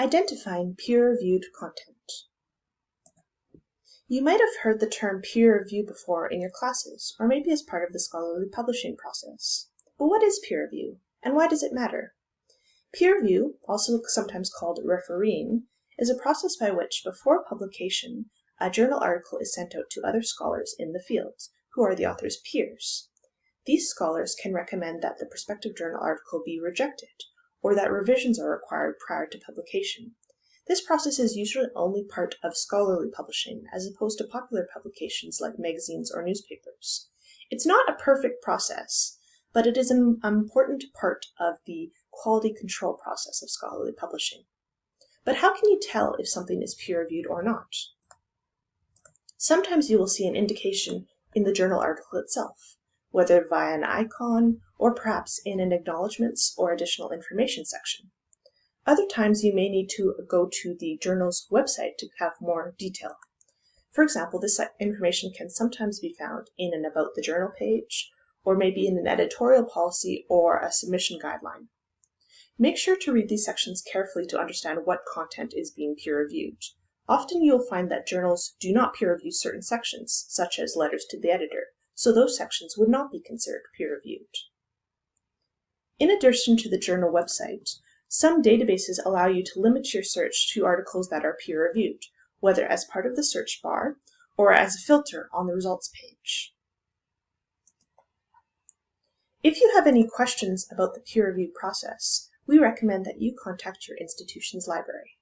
Identifying peer-reviewed content. You might have heard the term peer review before in your classes, or maybe as part of the scholarly publishing process. But what is peer review, and why does it matter? Peer review, also sometimes called refereeing, is a process by which, before publication, a journal article is sent out to other scholars in the field, who are the author's peers. These scholars can recommend that the prospective journal article be rejected, or that revisions are required prior to publication. This process is usually only part of scholarly publishing, as opposed to popular publications like magazines or newspapers. It's not a perfect process, but it is an important part of the quality control process of scholarly publishing. But how can you tell if something is peer-reviewed or not? Sometimes you will see an indication in the journal article itself, whether via an icon or perhaps in an acknowledgments or additional information section. Other times you may need to go to the journal's website to have more detail. For example, this information can sometimes be found in an About the Journal page, or maybe in an editorial policy or a submission guideline. Make sure to read these sections carefully to understand what content is being peer-reviewed. Often you will find that journals do not peer-review certain sections, such as letters to the editor, so those sections would not be considered peer-reviewed. In addition to the journal website, some databases allow you to limit your search to articles that are peer-reviewed, whether as part of the search bar or as a filter on the results page. If you have any questions about the peer review process, we recommend that you contact your institution's library.